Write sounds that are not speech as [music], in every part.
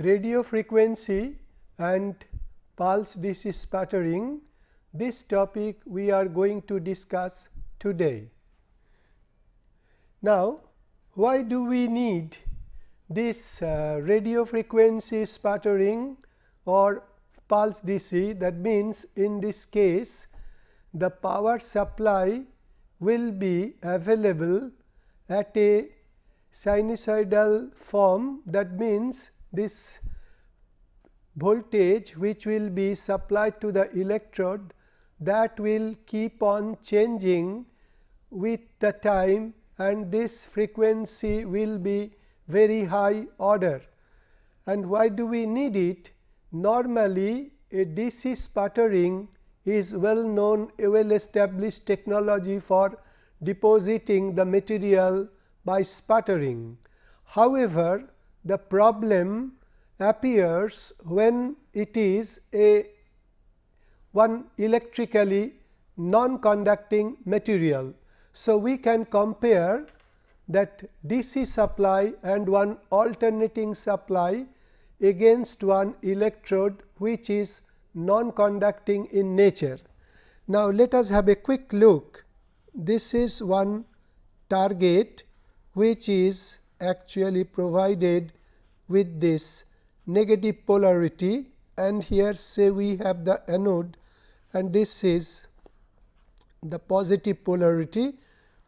radio frequency and pulse DC sputtering this topic we are going to discuss today. Now, why do we need this uh, radio frequency sputtering or pulse DC that means in this case the power supply will be available at a sinusoidal form that means this voltage which will be supplied to the electrode that will keep on changing with the time and this frequency will be very high order. And why do we need it? Normally a DC sputtering is well known a well established technology for depositing the material by sputtering. However, the problem appears when it is a one electrically non-conducting material. So, we can compare that DC supply and one alternating supply against one electrode which is non-conducting in nature. Now, let us have a quick look. This is one target which is actually provided with this negative polarity. And here say we have the anode. And this is the positive polarity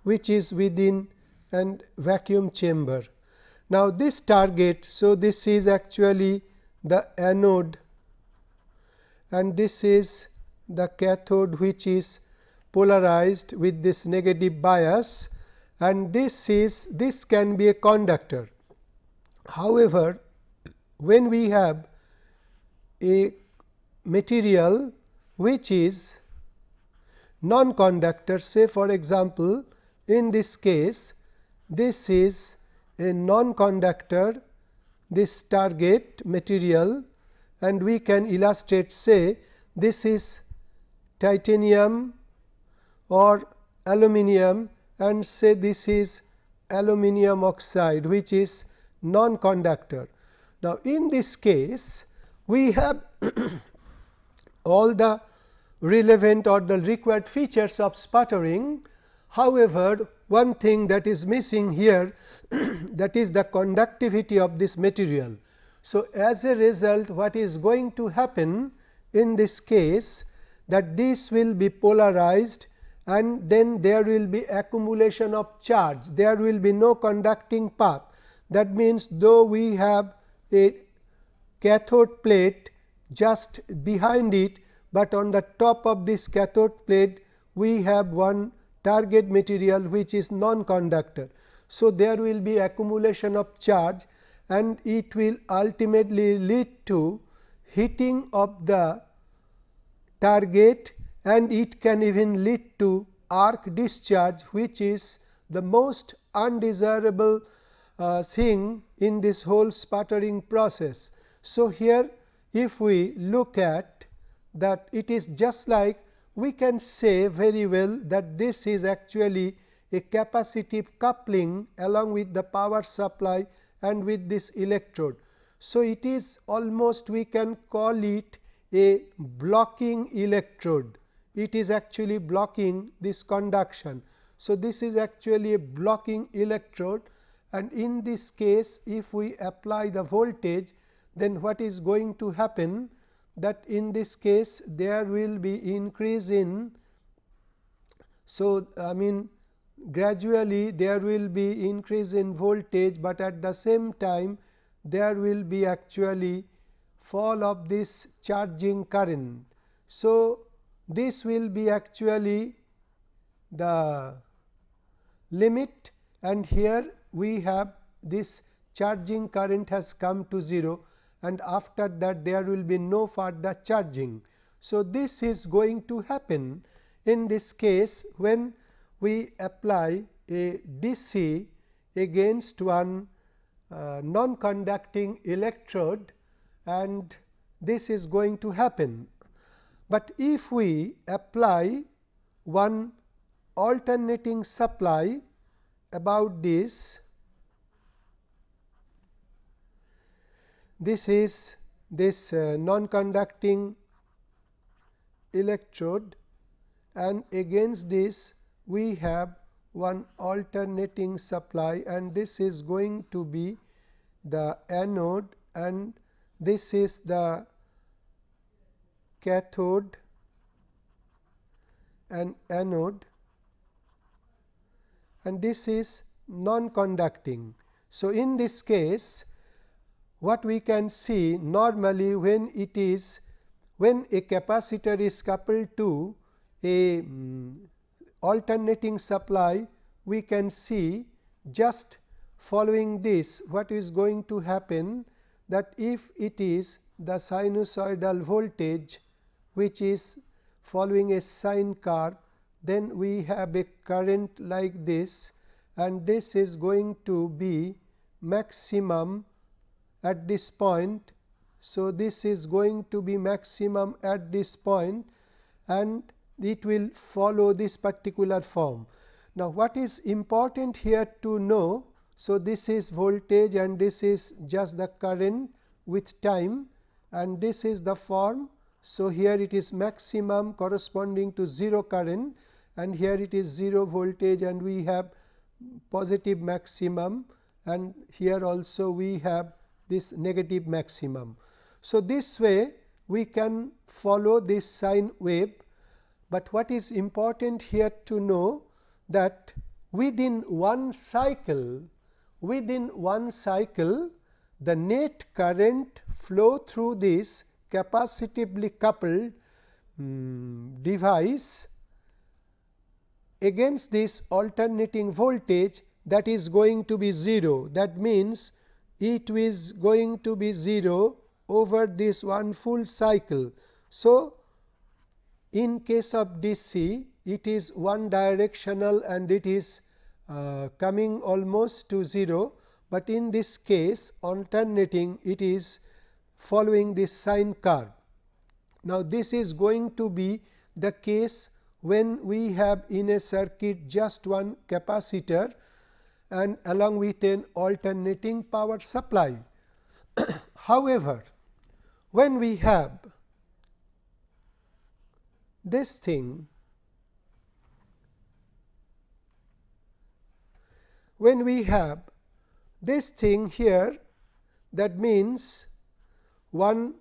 which is within and vacuum chamber. Now, this target, so this is actually the anode. And this is the cathode which is polarized with this negative bias and this is this can be a conductor. However, when we have a material which is non-conductor say for example, in this case this is a non-conductor this target material and we can illustrate say this is titanium or aluminum and say this is aluminum oxide which is non-conductor. Now, in this case we have [clears throat] all the relevant or the required features of sputtering. However, one thing that is missing here [clears throat] that is the conductivity of this material. So, as a result what is going to happen in this case that this will be polarized and then there will be accumulation of charge, there will be no conducting path. That means, though we have a cathode plate just behind it, but on the top of this cathode plate we have one target material which is non-conductor. So, there will be accumulation of charge and it will ultimately lead to heating of the target and it can even lead to arc discharge which is the most undesirable uh, thing in this whole sputtering process. So, here if we look at that it is just like we can say very well that this is actually a capacitive coupling along with the power supply and with this electrode. So, it is almost we can call it a blocking electrode, it is actually blocking this conduction. So, this is actually a blocking electrode and in this case if we apply the voltage then what is going to happen that in this case there will be increase in. So, I mean gradually there will be increase in voltage, but at the same time there will be actually fall of this charging current. So, this will be actually the limit and here we have this charging current has come to 0 and after that there will be no further charging. So, this is going to happen in this case when we apply a DC against one uh, non conducting electrode and this is going to happen. But if we apply one alternating supply about this this is this uh, non conducting electrode and against this we have one alternating supply and this is going to be the anode and this is the cathode and anode and this is non conducting. So, in this case what we can see normally when it is when a capacitor is coupled to a um, alternating supply we can see just following this what is going to happen that if it is the sinusoidal voltage which is following a sine curve then we have a current like this and this is going to be maximum at this point. So, this is going to be maximum at this point and it will follow this particular form. Now, what is important here to know? So, this is voltage and this is just the current with time and this is the form. So, here it is maximum corresponding to 0 current and here it is 0 voltage and we have positive maximum and here also we have this negative maximum. So, this way we can follow this sine wave, but what is important here to know that within one cycle within one cycle the net current flow through this capacitively coupled um, device against this alternating voltage that is going to be 0. That means, it is going to be 0 over this one full cycle. So, in case of DC it is one directional and it is uh, coming almost to 0, but in this case alternating it is following this sine curve. Now, this is going to be the case when we have in a circuit just one capacitor and along with an alternating power supply. [coughs] However, when we have this thing when we have this thing here that means one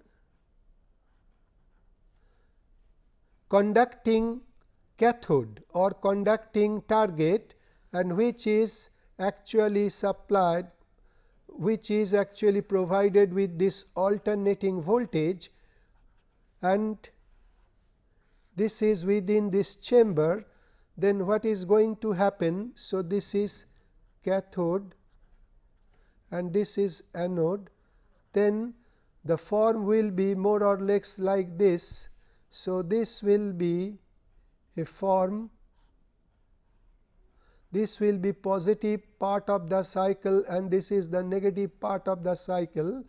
conducting cathode or conducting target and which is actually supplied which is actually provided with this alternating voltage and this is within this chamber then what is going to happen. So, this is cathode and this is anode then the form will be more or less like this. So, this will be a form this will be positive part of the cycle and this is the negative part of the cycle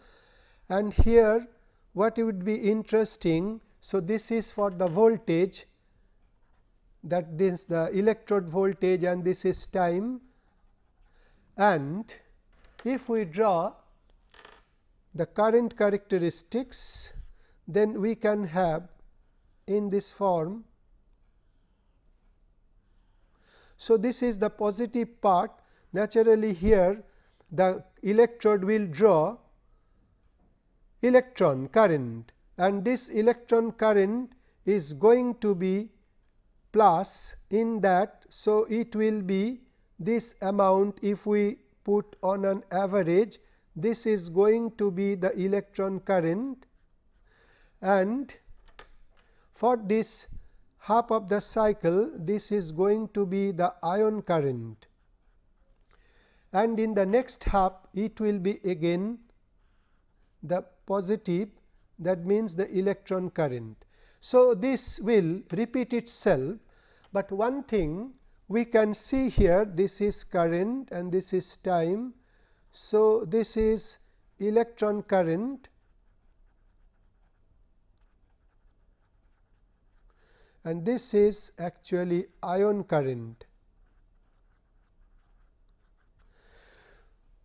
and here what would be interesting. So, this is for the voltage that this the electrode voltage and this is time and if we draw the current characteristics then we can have in this form So, this is the positive part naturally here the electrode will draw electron current and this electron current is going to be plus in that. So, it will be this amount if we put on an average this is going to be the electron current and for this half of the cycle this is going to be the ion current and in the next half it will be again the positive that means the electron current. So, this will repeat itself, but one thing we can see here this is current and this is time. So, this is electron current and this is actually ion current.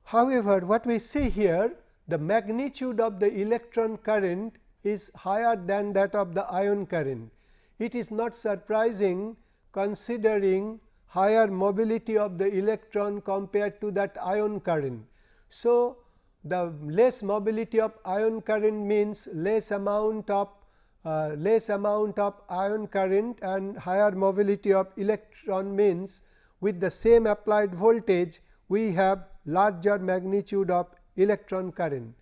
However, what we see here the magnitude of the electron current is higher than that of the ion current. It is not surprising considering higher mobility of the electron compared to that ion current. So, the less mobility of ion current means less amount of uh, less amount of ion current and higher mobility of electron means with the same applied voltage we have larger magnitude of electron current.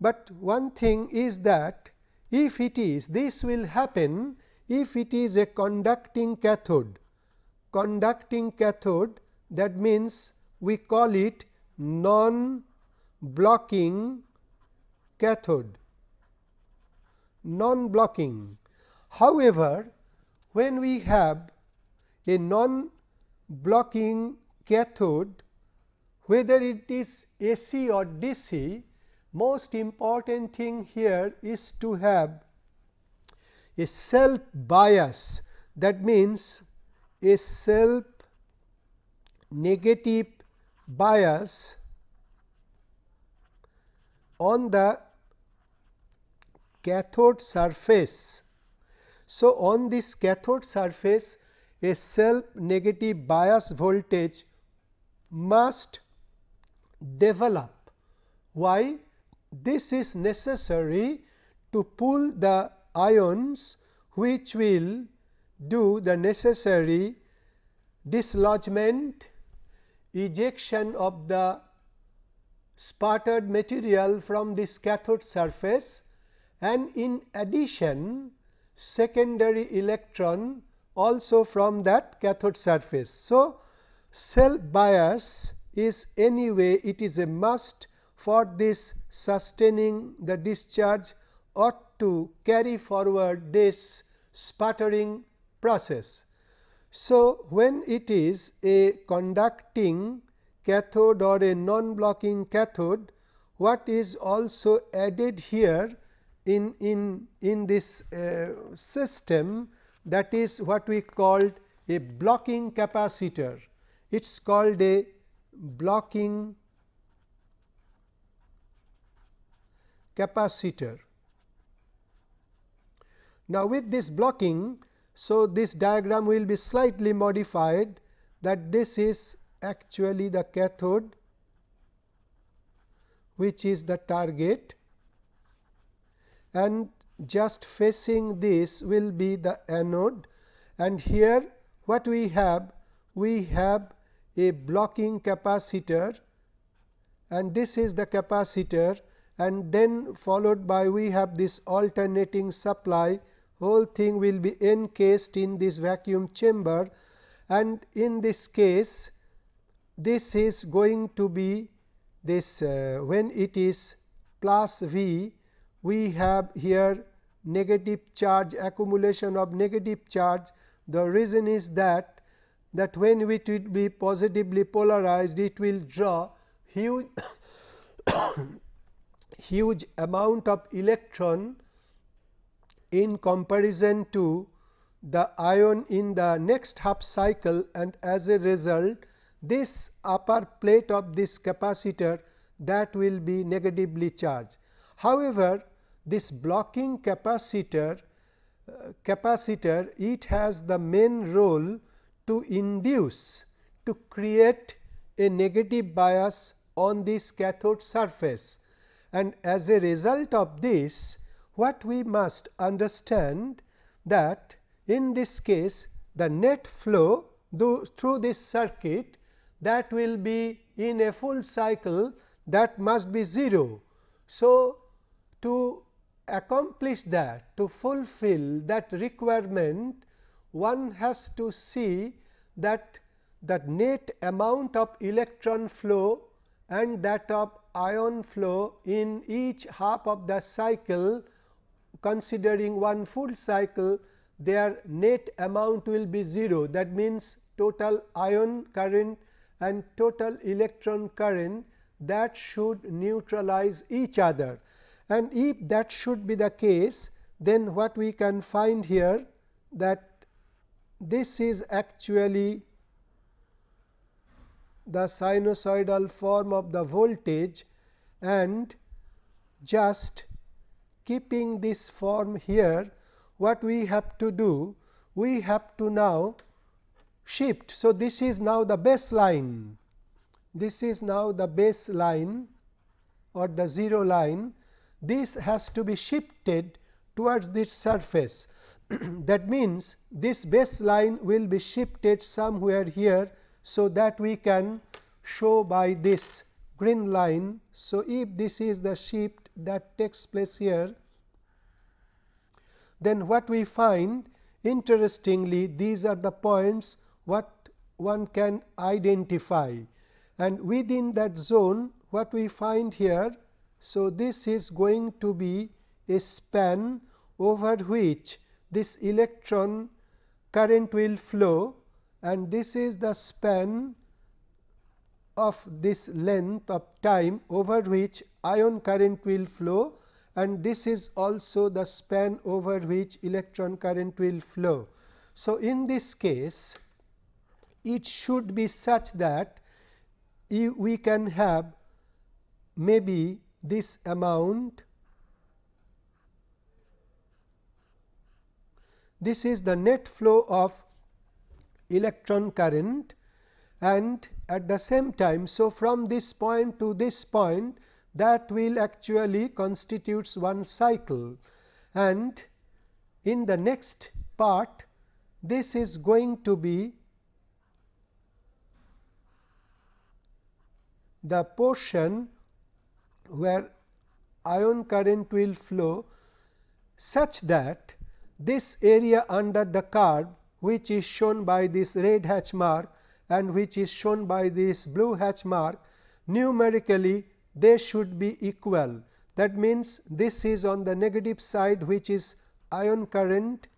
But one thing is that if it is this will happen if it is a conducting cathode conducting cathode that means we call it non blocking cathode non blocking. However, when we have a non blocking cathode whether it is AC or DC most important thing here is to have a self bias that means a self negative bias on the cathode surface. So, on this cathode surface a self negative bias voltage must develop. Why? This is necessary to pull the ions which will do the necessary dislodgement, ejection of the sputtered material from this cathode surface and in addition secondary electron also from that cathode surface. So, self bias is anyway it is a must for this sustaining the discharge ought to carry forward this sputtering process. So, when it is a conducting cathode or a non blocking cathode, what is also added here in, in, in this uh, system that is what we called a blocking capacitor. It is called a blocking capacitor. Now, with this blocking so, this diagram will be slightly modified that this is actually the cathode which is the target. And just facing this will be the anode. And here what we have we have a blocking capacitor. And this is the capacitor. And then followed by we have this alternating supply whole thing will be encased in this vacuum chamber. And in this case this is going to be this uh, when it is plus V we have here negative charge accumulation of negative charge. The reason is that that when it will be positively polarized it will draw huge [coughs] huge amount of electron in comparison to the ion in the next half cycle and as a result this upper plate of this capacitor that will be negatively charged. However, this blocking capacitor uh, capacitor it has the main role to induce to create a negative bias on this cathode surface and as a result of this what we must understand that in this case the net flow through this circuit that will be in a full cycle that must be 0. So, to accomplish that to fulfill that requirement one has to see that the net amount of electron flow and that of ion flow in each half of the cycle considering one full cycle their net amount will be 0 that means total ion current and total electron current that should neutralize each other. And if that should be the case then what we can find here that this is actually the sinusoidal form of the voltage and just keeping this form here what we have to do we have to now shift. So, this is now the baseline this is now the baseline or the 0 line this has to be shifted towards this surface. [clears throat] that means, this baseline will be shifted somewhere here. So, that we can show by this green line. So, if this is the shift that takes place here, then what we find interestingly these are the points what one can identify and within that zone what we find here. So, this is going to be a span over which this electron current will flow and this is the span of this length of time over which ion current will flow and this is also the span over which electron current will flow. So, in this case it should be such that we can have maybe this amount this is the net flow of electron current and at the same time. So, from this point to this point that will actually constitutes one cycle. And in the next part this is going to be the portion where ion current will flow such that this area under the curve which is shown by this red hatch mark and which is shown by this blue hatch mark numerically they should be equal. That means, this is on the negative side which is ion current.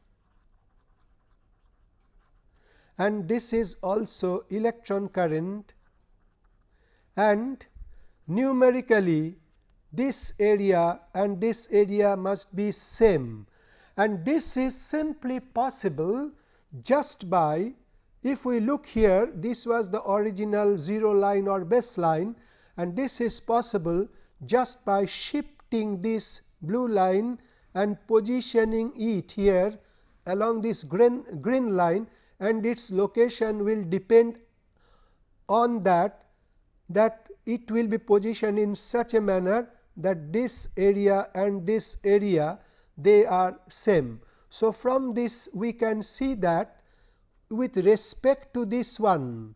And this is also electron current. And numerically this area and this area must be same. And this is simply possible just by if we look here this was the original 0 line or baseline and this is possible just by shifting this blue line and positioning it here along this green, green line and its location will depend on that that it will be positioned in such a manner that this area and this area they are same. So, from this we can see that with respect to this one,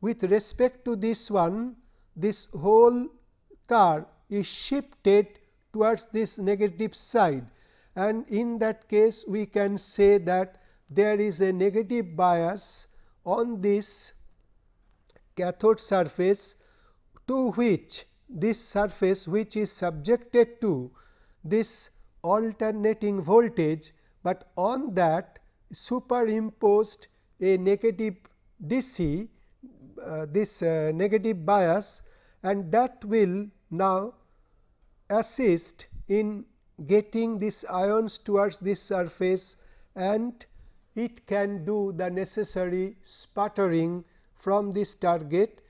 with respect to this one, this whole car is shifted towards this negative side. And in that case we can say that there is a negative bias on this cathode surface to which this surface which is subjected to this alternating voltage, but on that superimposed a negative DC this uh, negative bias and that will now assist in getting these ions towards this surface and it can do the necessary sputtering from this target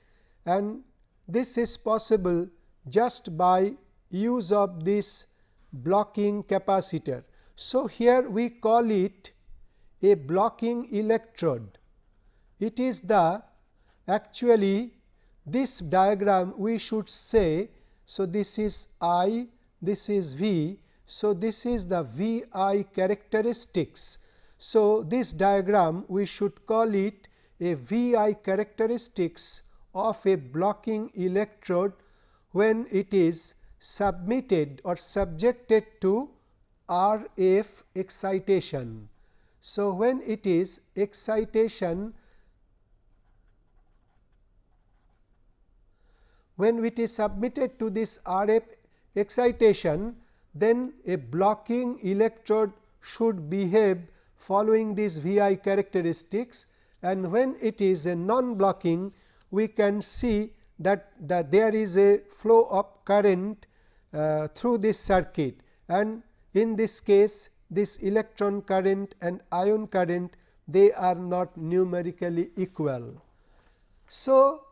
and this is possible just by use of this blocking capacitor. So, here we call it a blocking electrode. It is the actually this diagram we should say. So, this is I, this is V. So, this is the V I characteristics. So, this diagram we should call it a V I characteristics of a blocking electrode when it is submitted or subjected to RF excitation. So, when it is excitation when it is submitted to this RF excitation then a blocking electrode should behave following these VI characteristics and when it is a non blocking we can see that, that there is a flow of current uh, through this circuit and in this case this electron current and ion current they are not numerically equal. So,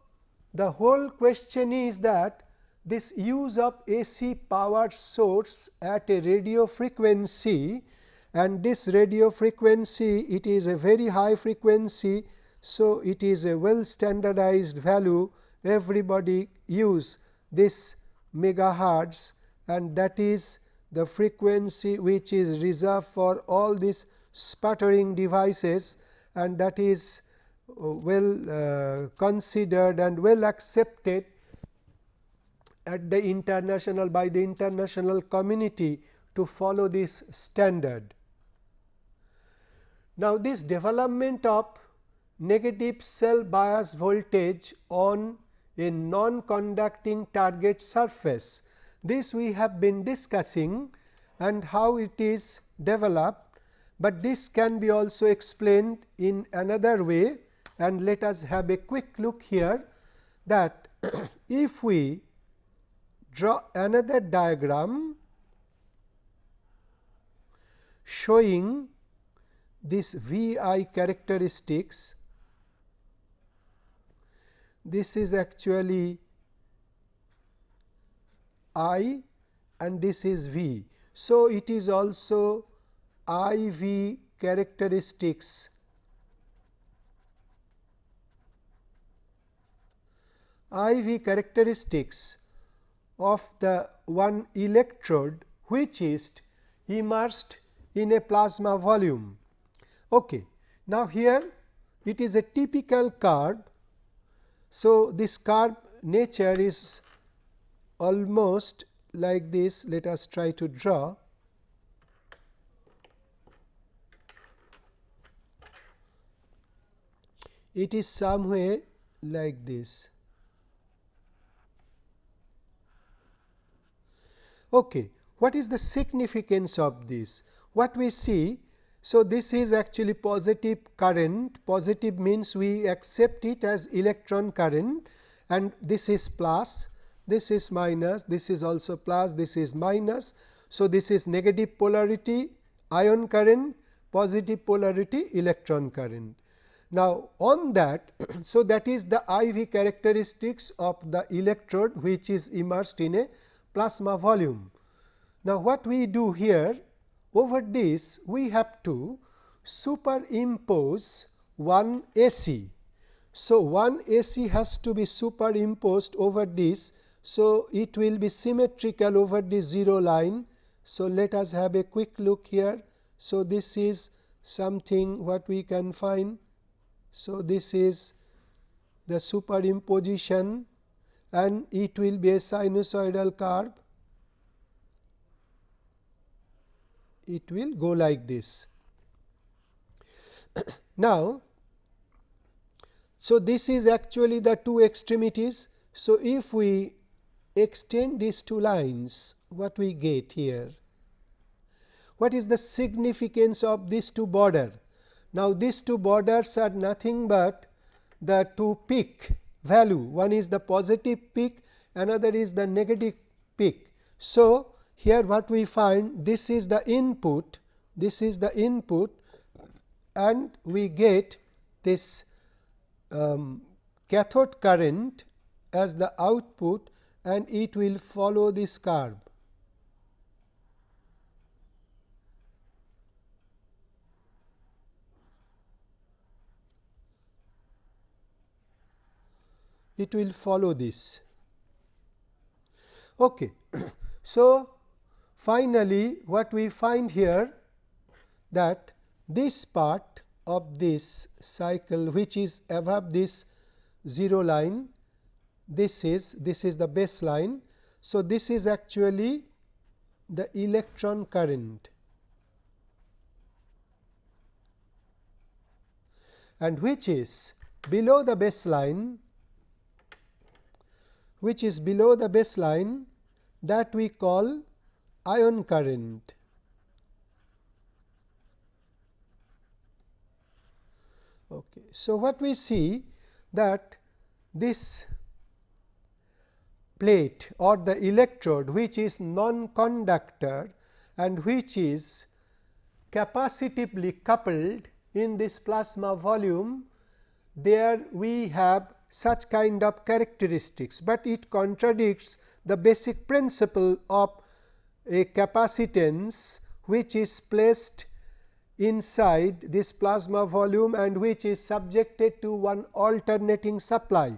the whole question is that this use of AC power source at a radio frequency and this radio frequency it is a very high frequency. So, it is a well standardized value everybody use this megahertz and that is the frequency which is reserved for all these sputtering devices and that is well uh, considered and well accepted at the international by the international community to follow this standard. Now, this development of negative self bias voltage on a non-conducting target surface. This we have been discussing and how it is developed, but this can be also explained in another way and let us have a quick look here that [clears throat] if we draw another diagram showing this V i characteristics. This is actually I and this is V. So, it is also I V characteristics I V characteristics of the one electrode which is immersed in a plasma volume. Okay. Now, here it is a typical curve. So, this curve nature is almost like this let us try to draw. It is some way like this. Okay. What is the significance of this? What we see, so this is actually positive current, positive means we accept it as electron current and this is plus, this is minus, this is also plus, this is minus. So, this is negative polarity ion current, positive polarity electron current. Now, on that, [clears throat] so that is the IV characteristics of the electrode which is immersed in a plasma volume. Now, what we do here over this we have to superimpose one AC. So, one AC has to be superimposed over this. So, it will be symmetrical over the 0 line. So, let us have a quick look here. So, this is something what we can find. So, this is the superimposition and it will be a sinusoidal curve it will go like this. [coughs] now, so this is actually the two extremities. So, if we extend these two lines what we get here? What is the significance of these two border? Now, these two borders are nothing but the two peak value one is the positive peak another is the negative peak. So, here what we find this is the input, this is the input and we get this um, cathode current as the output and it will follow this curve. It will follow this. Okay. [clears throat] so, Finally, what we find here that this part of this cycle which is above this 0 line, this is this is the baseline. So, this is actually the electron current and which is below the baseline which is below the baseline that we call ion current. Okay. So, what we see that this plate or the electrode which is non-conductor and which is capacitively coupled in this plasma volume, there we have such kind of characteristics, but it contradicts the basic principle of a capacitance which is placed inside this plasma volume and which is subjected to one alternating supply.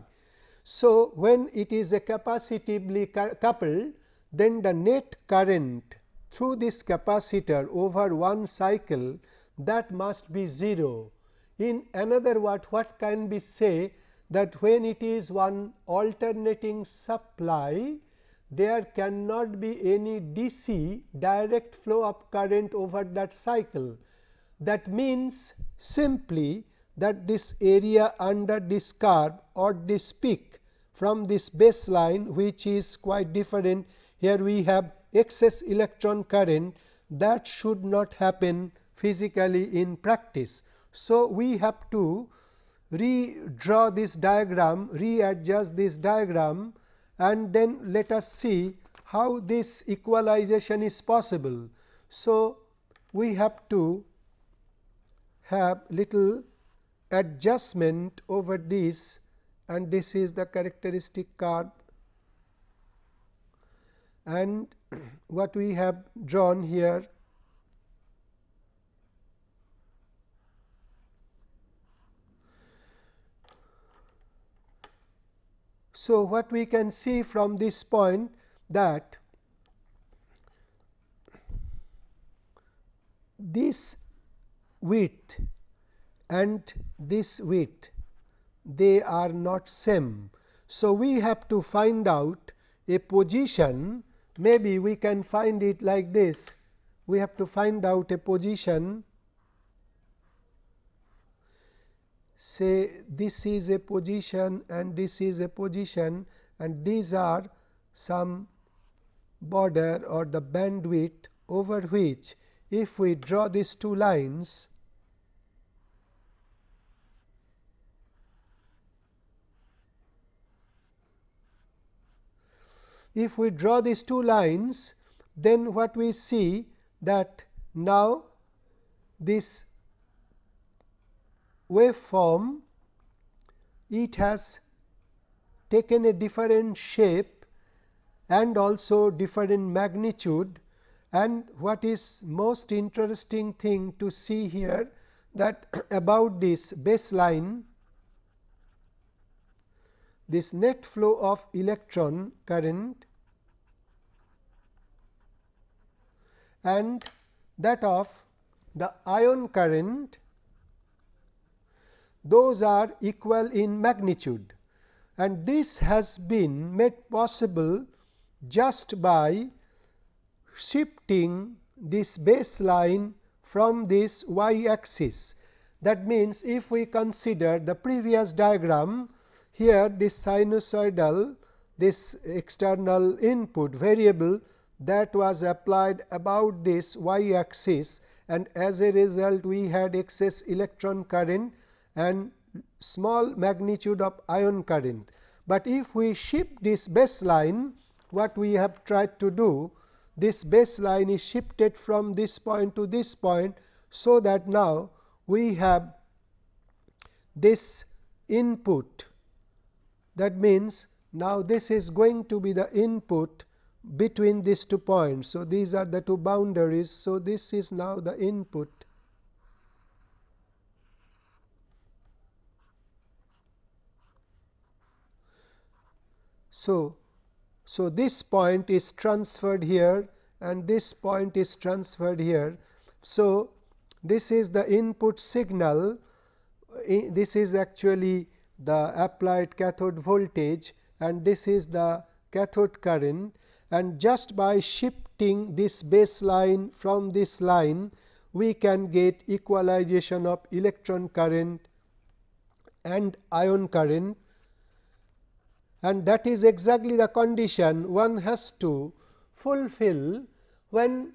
So, when it is a capacitively coupled then the net current through this capacitor over one cycle that must be 0. In another word what can be say that when it is one alternating supply there cannot be any DC direct flow of current over that cycle. That means simply that this area under this curve or this peak from this baseline which is quite different. Here we have excess electron current that should not happen physically in practice. So, we have to redraw this diagram, readjust this diagram and then let us see how this equalization is possible. So, we have to have little adjustment over this and this is the characteristic curve and [clears throat] what we have drawn here So, what we can see from this point that this width and this width they are not same. So, we have to find out a position maybe we can find it like this we have to find out a position say this is a position and this is a position and these are some border or the bandwidth over which if we draw these two lines if we draw these two lines then what we see that now this waveform it has taken a different shape and also different magnitude. And what is most interesting thing to see here that [coughs] about this baseline this net flow of electron current and that of the ion current those are equal in magnitude and this has been made possible just by shifting this baseline from this y axis. That means, if we consider the previous diagram here this sinusoidal this external input variable that was applied about this y axis and as a result we had excess electron current and small magnitude of ion current. But if we shift this baseline what we have tried to do this baseline is shifted from this point to this point. So, that now we have this input that means, now this is going to be the input between these two points. So, these are the two boundaries. So, this is now the input So, so this point is transferred here and this point is transferred here. So, this is the input signal. This is actually the applied cathode voltage and this is the cathode current. And just by shifting this baseline from this line we can get equalization of electron current and ion current and that is exactly the condition one has to fulfill when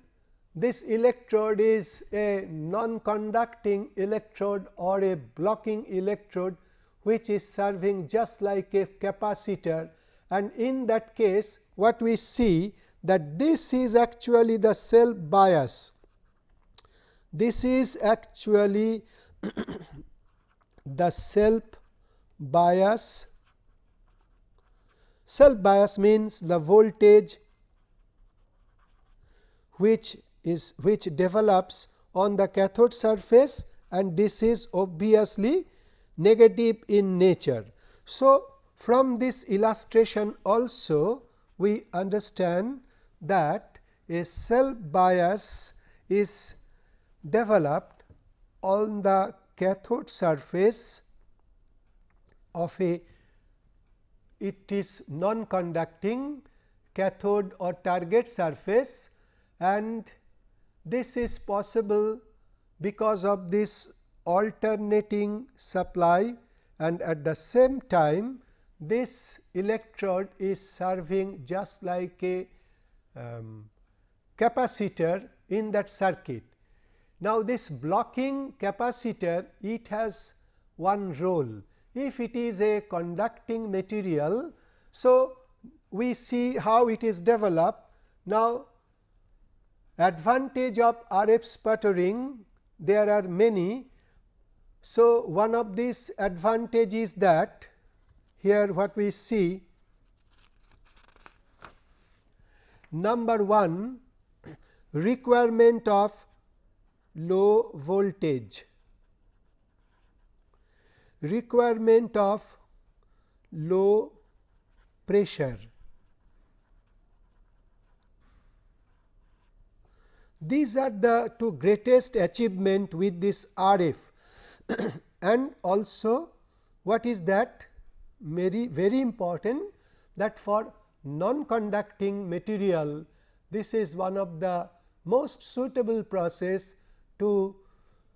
this electrode is a non-conducting electrode or a blocking electrode which is serving just like a capacitor and in that case what we see that this is actually the self bias. This is actually [clears throat] the self bias self bias means the voltage which is which develops on the cathode surface and this is obviously negative in nature. So, from this illustration also we understand that a self bias is developed on the cathode surface of a it is non conducting cathode or target surface and this is possible because of this alternating supply and at the same time this electrode is serving just like a um, capacitor in that circuit. Now, this blocking capacitor it has one role if it is a conducting material. So, we see how it is developed. Now, advantage of RF sputtering there are many. So, one of these advantage is that here what we see number 1 requirement of low voltage requirement of low pressure. These are the two greatest achievement with this RF [coughs] and also what is that very very important that for non conducting material this is one of the most suitable process to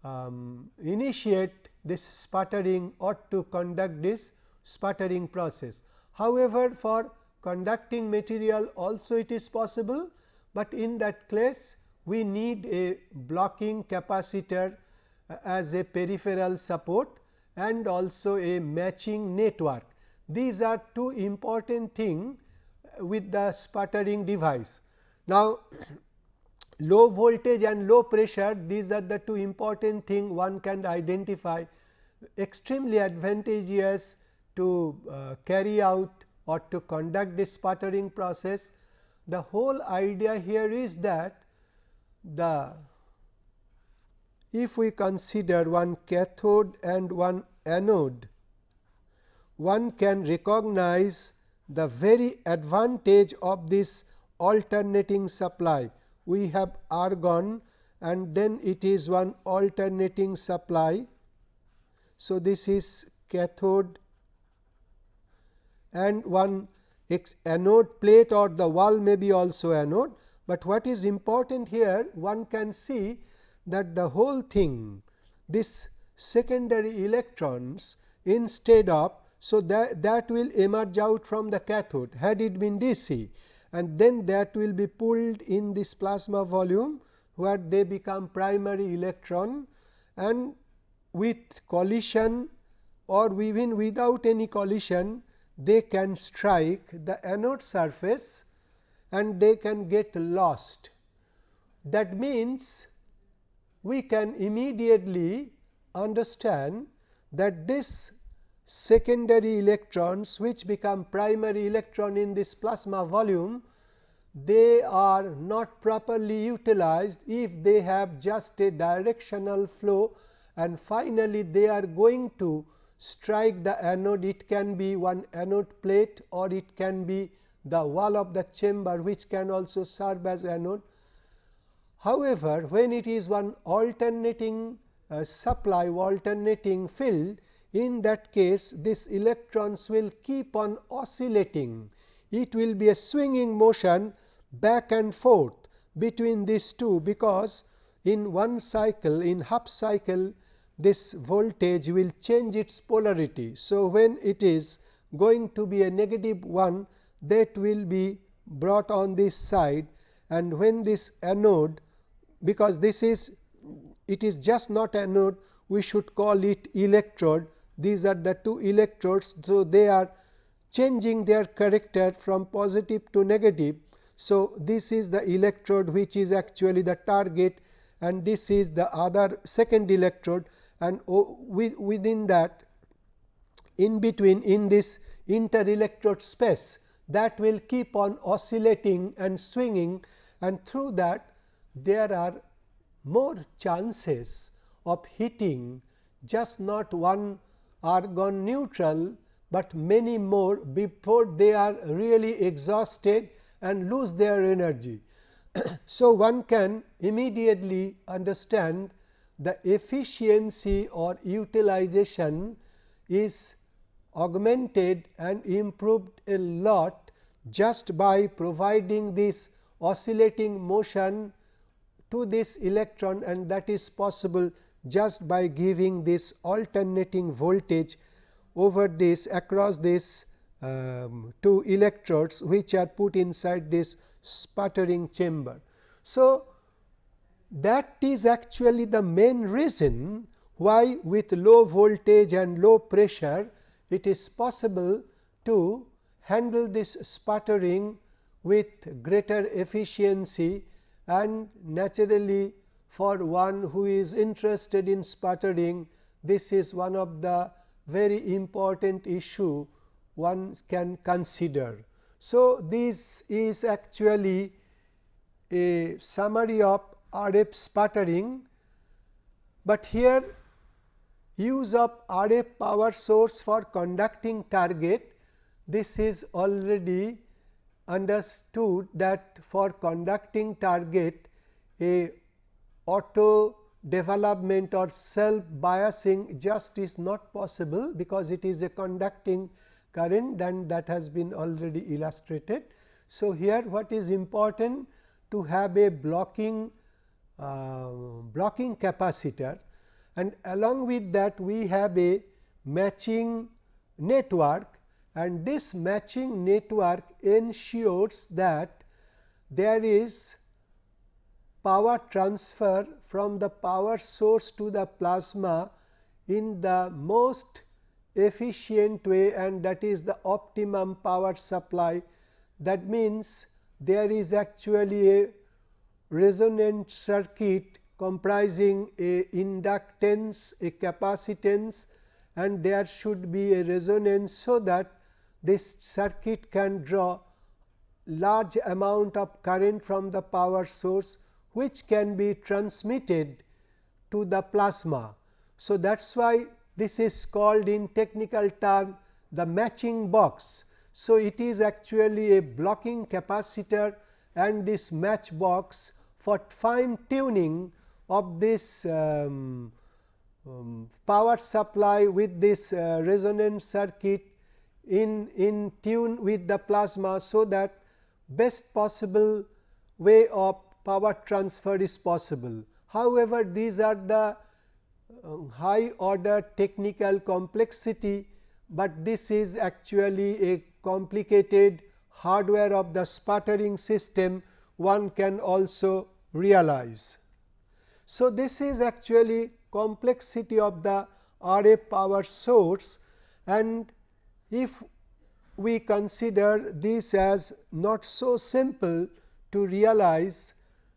um, initiate this sputtering or to conduct this sputtering process. However, for conducting material also it is possible, but in that case we need a blocking capacitor uh, as a peripheral support and also a matching network. These are two important thing with the sputtering device. Now, low voltage and low pressure these are the two important thing one can identify extremely advantageous to uh, carry out or to conduct this sputtering process. The whole idea here is that the if we consider one cathode and one anode, one can recognize the very advantage of this alternating supply we have argon and then it is one alternating supply. So, this is cathode and one anode plate or the wall may be also anode, but what is important here one can see that the whole thing this secondary electrons instead of. So, that, that will emerge out from the cathode had it been DC and then that will be pulled in this plasma volume where they become primary electron and with collision or even without any collision they can strike the anode surface and they can get lost. That means, we can immediately understand that this secondary electrons which become primary electron in this plasma volume, they are not properly utilized if they have just a directional flow and finally, they are going to strike the anode it can be one anode plate or it can be the wall of the chamber which can also serve as anode. However, when it is one alternating uh, supply alternating field in that case this electrons will keep on oscillating. It will be a swinging motion back and forth between these two, because in one cycle in half cycle this voltage will change its polarity. So, when it is going to be a negative 1 that will be brought on this side and when this anode because this is it is just not anode we should call it electrode these are the two electrodes. So, they are changing their character from positive to negative. So, this is the electrode which is actually the target and this is the other second electrode and oh, within that in between in this inter electrode space that will keep on oscillating and swinging and through that there are more chances of hitting just not one argon neutral, but many more before they are really exhausted and lose their energy. [clears throat] so, one can immediately understand the efficiency or utilization is augmented and improved a lot just by providing this oscillating motion to this electron and that is possible just by giving this alternating voltage over this across this um, two electrodes which are put inside this sputtering chamber. So, that is actually the main reason why with low voltage and low pressure it is possible to handle this sputtering with greater efficiency and naturally for one who is interested in sputtering this is one of the very important issue one can consider. So, this is actually a summary of RF sputtering, but here use of RF power source for conducting target this is already understood that for conducting target a auto development or self biasing just is not possible because it is a conducting current and that has been already illustrated. So, here what is important to have a blocking uh, blocking capacitor and along with that we have a matching network and this matching network ensures that there is power transfer from the power source to the plasma in the most efficient way and that is the optimum power supply. That means, there is actually a resonant circuit comprising a inductance, a capacitance and there should be a resonance. So, that this circuit can draw large amount of current from the power source which can be transmitted to the plasma. So, that is why this is called in technical term the matching box. So, it is actually a blocking capacitor and this match box for fine tuning of this um, um, power supply with this uh, resonant circuit in, in tune with the plasma. So, that best possible way of power transfer is possible. However, these are the uh, high order technical complexity, but this is actually a complicated hardware of the sputtering system one can also realize. So, this is actually complexity of the RF power source and if we consider this as not so simple to realize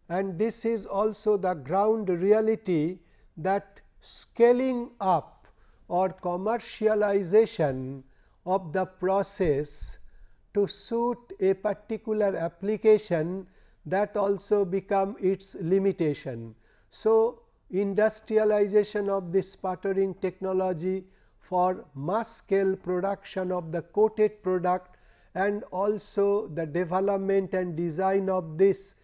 and this is also the ground reality that scaling up or commercialization of the process to suit a particular application that also become its limitation. So, industrialization of this sputtering technology for mass scale production of the coated product and also the development and design of this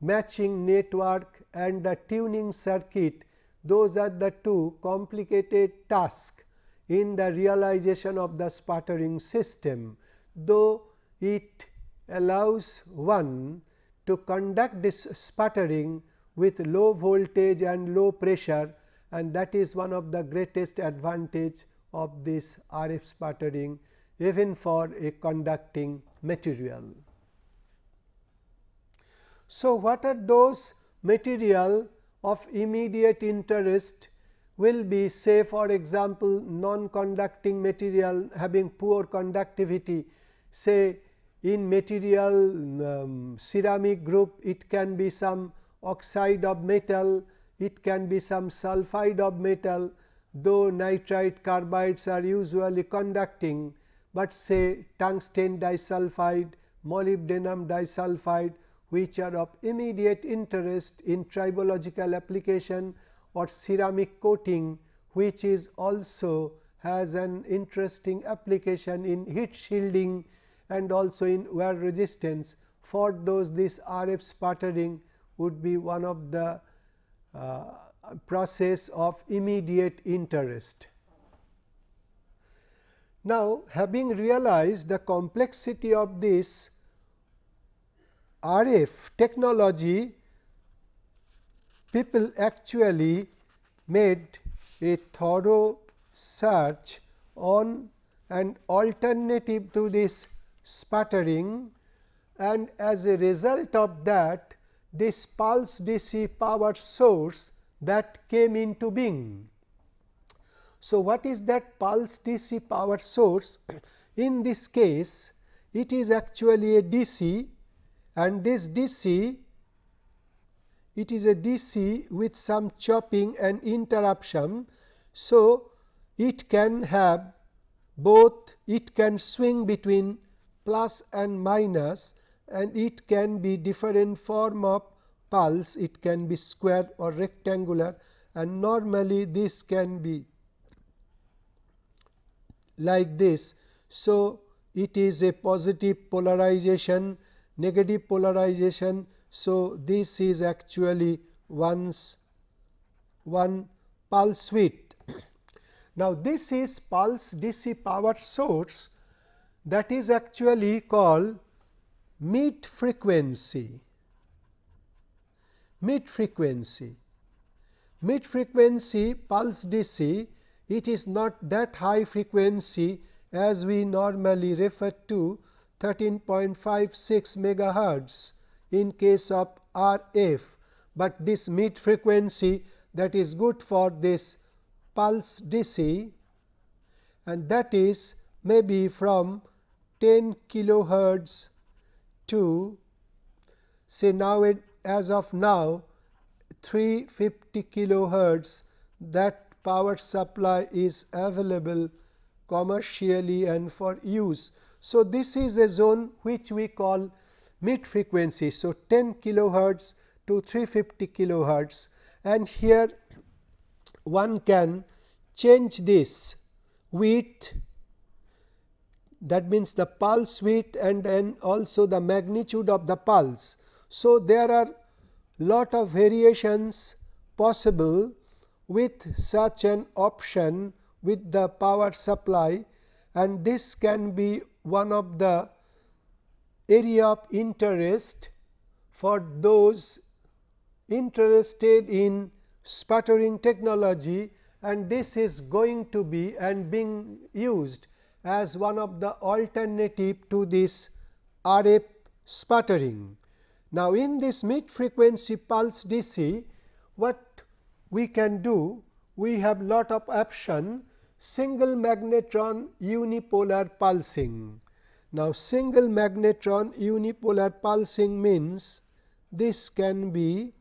matching network and the tuning circuit those are the two complicated tasks in the realization of the sputtering system, though it allows one to conduct this sputtering with low voltage and low pressure and that is one of the greatest advantage of this RF sputtering even for a conducting material. So, what are those material of immediate interest will be say for example, non-conducting material having poor conductivity? Say in material um, ceramic group it can be some oxide of metal, it can be some sulphide of metal though nitride carbides are usually conducting, but say tungsten disulphide molybdenum disulfide which are of immediate interest in tribological application or ceramic coating which is also has an interesting application in heat shielding and also in wear resistance. For those this RF sputtering would be one of the uh, process of immediate interest. Now, having realized the complexity of this RF technology, people actually made a thorough search on an alternative to this sputtering and as a result of that this pulse DC power source that came into being. So, what is that pulse DC power source? [clears throat] In this case, it is actually a DC and this DC it is a DC with some chopping and interruption. So, it can have both it can swing between plus and minus and it can be different form of pulse it can be square or rectangular and normally this can be like this. So, it is a positive polarization negative polarization. So, this is actually one's one pulse width. [clears throat] now, this is pulse DC power source that is actually called mid frequency. Mid frequency. Mid frequency pulse DC it is not that high frequency as we normally refer to 13.56 megahertz in case of RF, but this mid frequency that is good for this pulse DC and that is maybe from 10 kilohertz to say now it, as of now 350 kilohertz that power supply is available commercially and for use. So, this is a zone which we call mid frequency. So, 10 kilohertz to 350 kilohertz and here one can change this width that means the pulse width and also the magnitude of the pulse. So, there are lot of variations possible with such an option with the power supply and this can be one of the area of interest for those interested in sputtering technology and this is going to be and being used as one of the alternative to this RF sputtering. Now, in this mid frequency pulse DC, what we can do? We have lot of option single magnetron unipolar pulsing. Now, single magnetron unipolar pulsing means this can be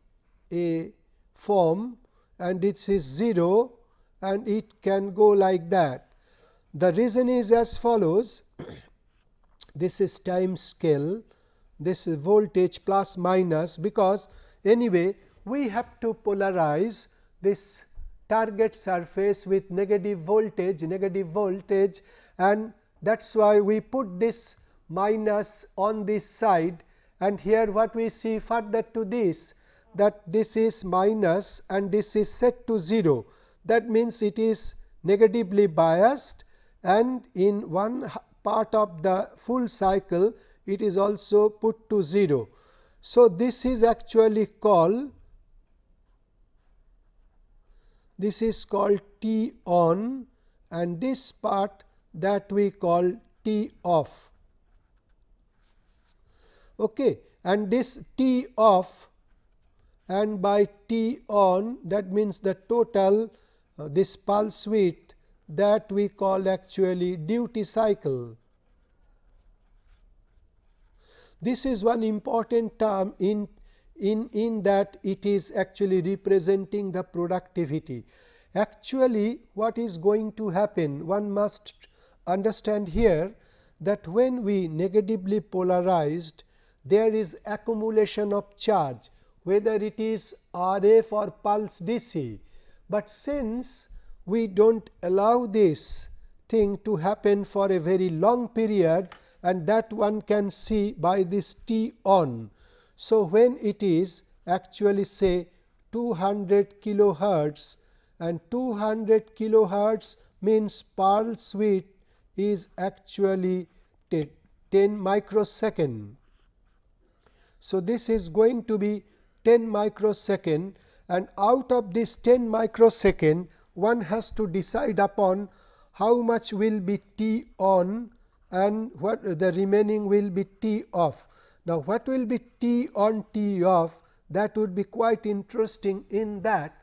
a form and it is 0 and it can go like that. The reason is as follows [clears throat] this is time scale this is voltage plus minus because anyway we have to polarize this target surface with negative voltage negative voltage and that is why we put this minus on this side and here what we see further to this that this is minus and this is set to 0 that means it is negatively biased and in one part of the full cycle it is also put to 0. So, this is actually called this is called T on and this part that we call T off. Okay. And this T off and by T on that means the total uh, this pulse width that we call actually duty cycle. This is one important term in in, in that it is actually representing the productivity. Actually, what is going to happen? One must understand here that when we negatively polarized there is accumulation of charge whether it is RF or pulse DC, but since we do not allow this thing to happen for a very long period and that one can see by this T on. So, when it is actually say 200 kilohertz and 200 kilohertz means pulse width is actually 10 microsecond. So, this is going to be 10 microsecond and out of this 10 microsecond one has to decide upon how much will be T on and what the remaining will be T off. Now, what will be T on T off? That would be quite interesting in that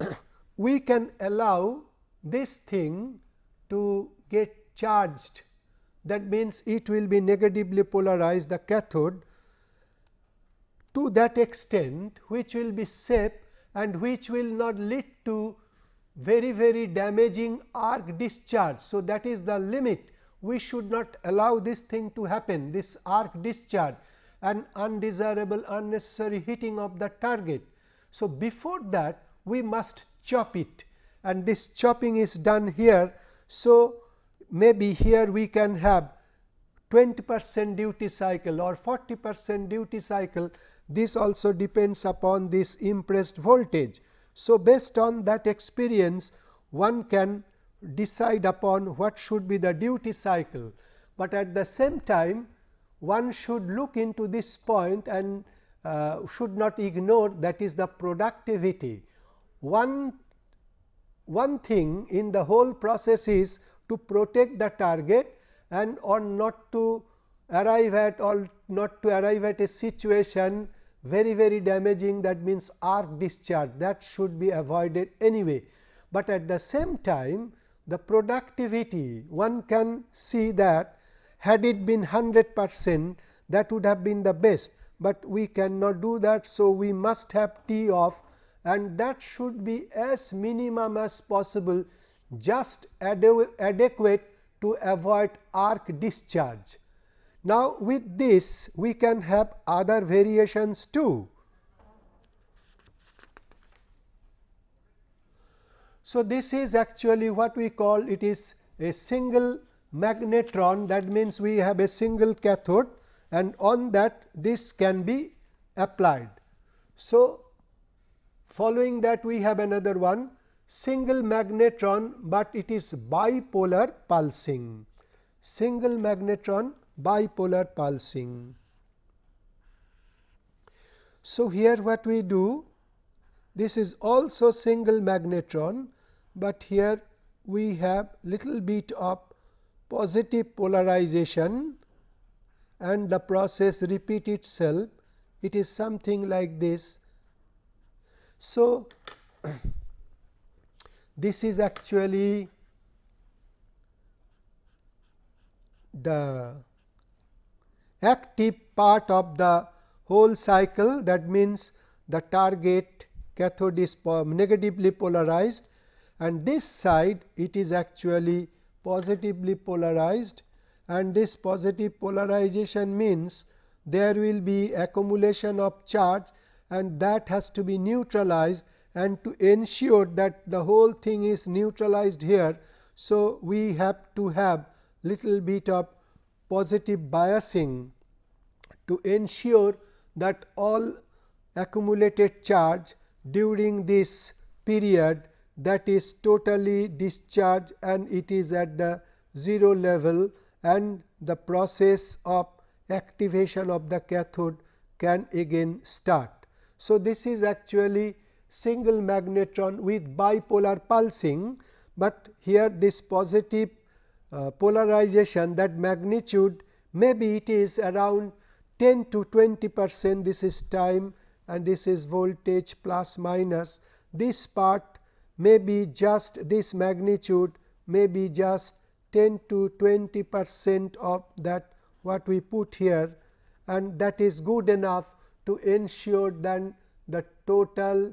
[coughs] we can allow this thing to get charged. That means it will be negatively polarized the cathode to that extent which will be safe and which will not lead to very very damaging arc discharge. So, that is the limit. We should not allow this thing to happen this arc discharge and undesirable unnecessary hitting of the target. So, before that we must chop it and this chopping is done here. So, maybe here we can have 20 percent duty cycle or 40 percent duty cycle this also depends upon this impressed voltage. So, based on that experience one can decide upon what should be the duty cycle, but at the same time one should look into this point and uh, should not ignore that is the productivity. One, one thing in the whole process is to protect the target and or not to arrive at or not to arrive at a situation very very damaging that means arc discharge that should be avoided anyway. But at the same time the productivity one can see that had it been 100 percent that would have been the best, but we cannot do that. So, we must have T off and that should be as minimum as possible just adequate to avoid arc discharge. Now, with this we can have other variations too. So, this is actually what we call it is a single magnetron that means we have a single cathode and on that this can be applied. So, following that we have another one single magnetron, but it is bipolar pulsing single magnetron bipolar pulsing. So, here what we do this is also single magnetron, but here we have little bit of positive polarization and the process repeat itself it is something like this. So, [clears throat] this is actually the active part of the whole cycle that means the target cathode is negatively polarized and this side it is actually positively polarized and this positive polarization means there will be accumulation of charge and that has to be neutralized and to ensure that the whole thing is neutralized here. So, we have to have little bit of positive biasing to ensure that all accumulated charge during this period that is totally discharged and it is at the 0 level and the process of activation of the cathode can again start. So, this is actually single magnetron with bipolar pulsing, but here this positive uh, polarization that magnitude maybe it is around 10 to 20 percent this is time and this is voltage plus minus this part may be just this magnitude may be just 10 to 20 percent of that what we put here and that is good enough to ensure then the total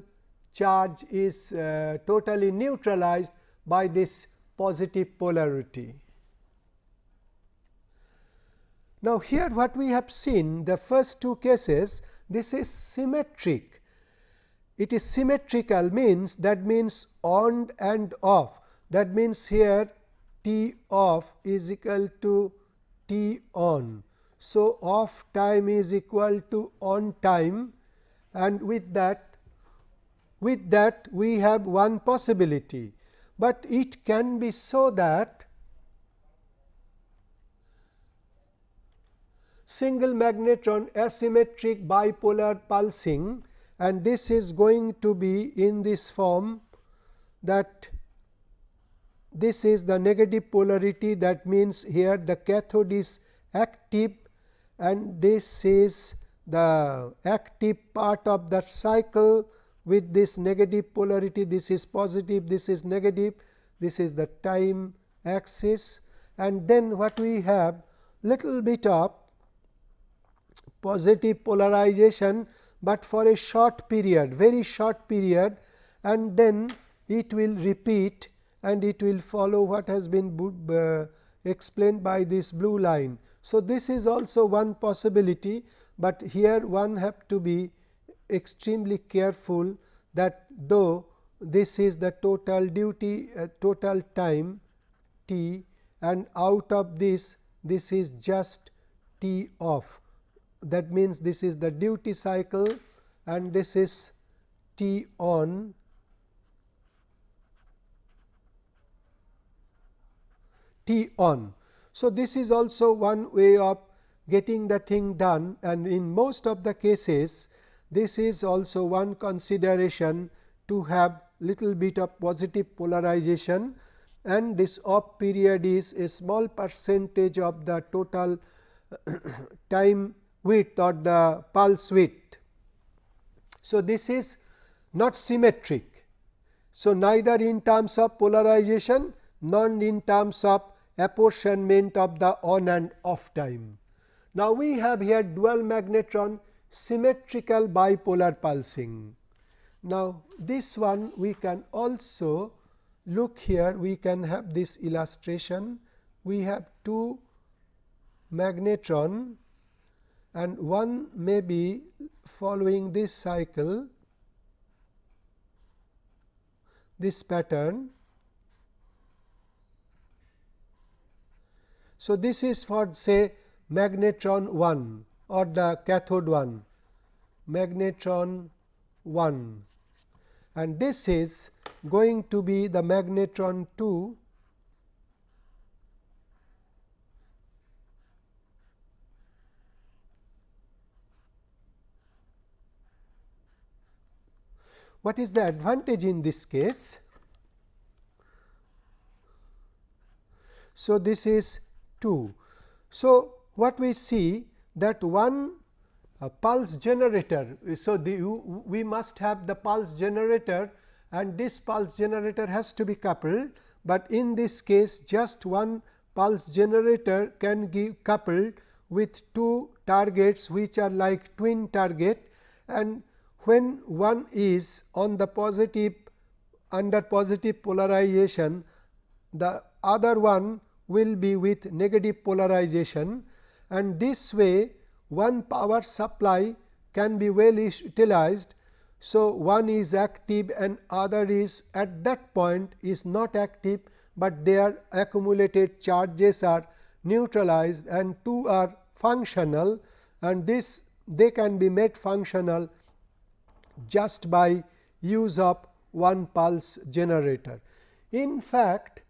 charge is uh, totally neutralized by this positive polarity. Now, here what we have seen the first two cases this is symmetric. It is symmetrical means that means on and off. That means here T off is equal to T on. So, off time is equal to on time. And with that with that we have one possibility, but it can be so that single magnetron asymmetric bipolar pulsing and this is going to be in this form that this is the negative polarity. That means here the cathode is active and this is the active part of that cycle with this negative polarity. This is positive this is negative this is the time axis. And then what we have little bit of positive polarization, but for a short period very short period and then it will repeat and it will follow what has been uh, explained by this blue line. So, this is also one possibility, but here one have to be extremely careful that though this is the total duty uh, total time t and out of this this is just t off that means this is the duty cycle and this is t on t on. So, this is also one way of getting the thing done and in most of the cases this is also one consideration to have little bit of positive polarization and this off period is a small percentage of the total [coughs] time width or the pulse width. So, this is not symmetric. So, neither in terms of polarization nor in terms of apportionment of the on and off time. Now, we have here dual magnetron symmetrical bipolar pulsing. Now, this one we can also look here we can have this illustration. We have two magnetron and one may be following this cycle this pattern. So, this is for say magnetron 1 or the cathode 1 magnetron 1 and this is going to be the magnetron 2 What is the advantage in this case? So, this is 2. So, what we see that one uh, pulse generator. So, the, we must have the pulse generator and this pulse generator has to be coupled, but in this case just one pulse generator can give coupled with two targets which are like twin target and when one is on the positive under positive polarization, the other one will be with negative polarization and this way one power supply can be well utilized. So, one is active and other is at that point is not active, but their accumulated charges are neutralized and two are functional and this they can be made functional just by use of one pulse generator. In fact,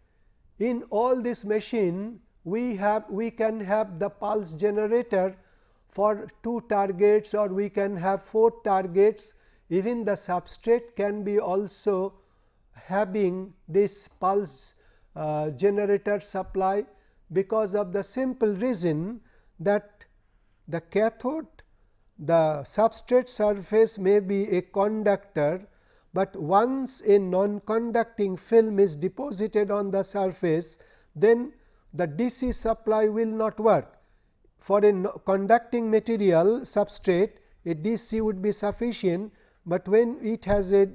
in all this machine we have we can have the pulse generator for two targets or we can have four targets even the substrate can be also having this pulse uh, generator supply because of the simple reason that the cathode the substrate surface may be a conductor, but once a non conducting film is deposited on the surface then the DC supply will not work. For a conducting material substrate a DC would be sufficient, but when it has a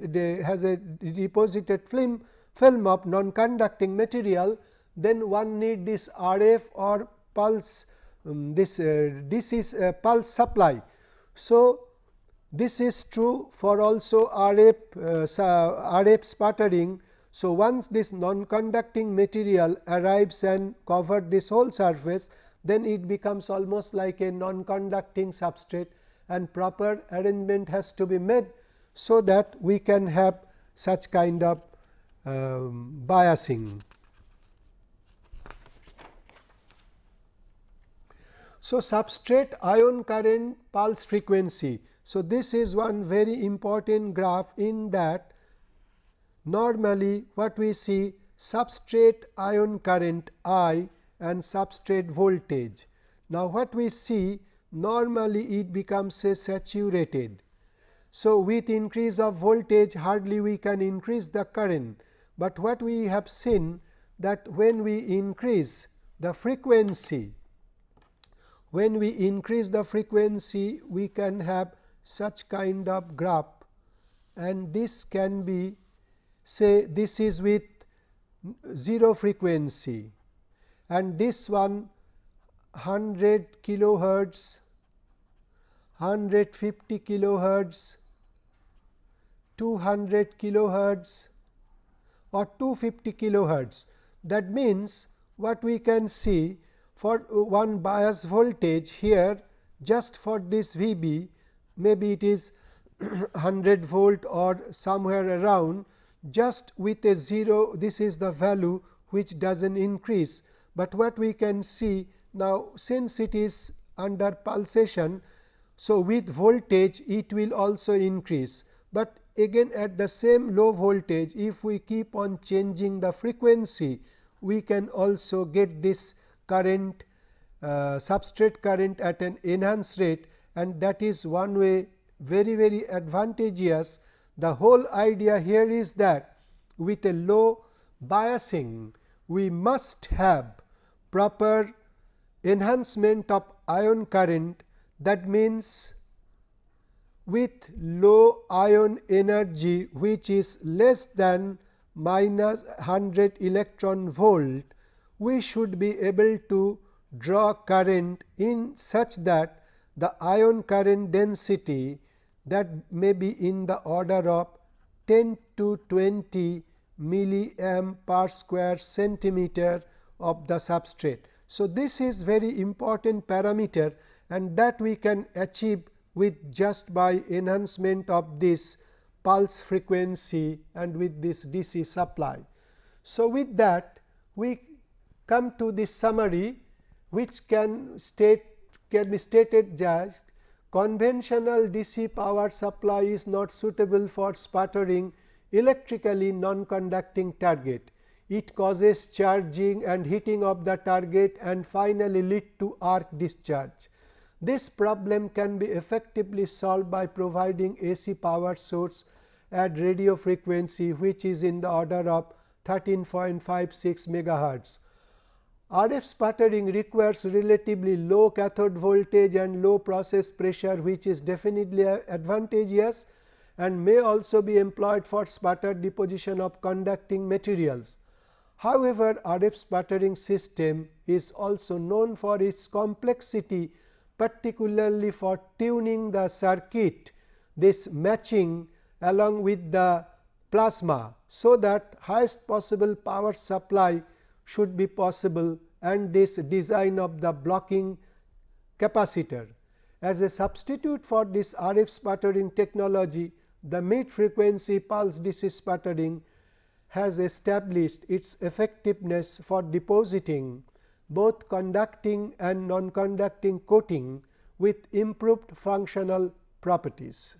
has a deposited film film of non conducting material then one need this RF or pulse um, this uh, this is pulse supply. So, this is true for also RF uh, RF sputtering. So, once this non conducting material arrives and covers this whole surface then it becomes almost like a non conducting substrate and proper arrangement has to be made. So, that we can have such kind of um, biasing. So, substrate ion current pulse frequency. So, this is one very important graph in that normally what we see substrate ion current I and substrate voltage. Now, what we see normally it becomes a saturated. So, with increase of voltage hardly we can increase the current, but what we have seen that when we increase the frequency when we increase the frequency we can have such kind of graph. And this can be say this is with 0 frequency. And this one 100 kilohertz 150 kilohertz 200 kilohertz or 250 kilohertz. That means what we can see for one bias voltage here just for this V b maybe it is [clears throat] 100 volt or somewhere around just with a 0 this is the value which does not increase, but what we can see now since it is under pulsation. So, with voltage it will also increase, but again at the same low voltage if we keep on changing the frequency we can also get this current uh, substrate current at an enhanced rate and that is one way very very advantageous. The whole idea here is that with a low biasing we must have proper enhancement of ion current that means with low ion energy which is less than minus 100 electron volt we should be able to draw current in such that the ion current density that may be in the order of 10 to 20 milliamp per square centimeter of the substrate. So, this is very important parameter and that we can achieve with just by enhancement of this pulse frequency and with this DC supply. So, with that we come to this summary which can state can be stated as conventional DC power supply is not suitable for sputtering electrically non-conducting target. It causes charging and heating of the target and finally lead to arc discharge. This problem can be effectively solved by providing AC power source at radio frequency which is in the order of 13.56 megahertz. RF sputtering requires relatively low cathode voltage and low process pressure which is definitely advantageous and may also be employed for sputter deposition of conducting materials. However, RF sputtering system is also known for its complexity particularly for tuning the circuit this matching along with the plasma. So, that highest possible power supply should be possible and this design of the blocking capacitor. As a substitute for this RF sputtering technology, the mid frequency pulse DC sputtering has established its effectiveness for depositing both conducting and non-conducting coating with improved functional properties.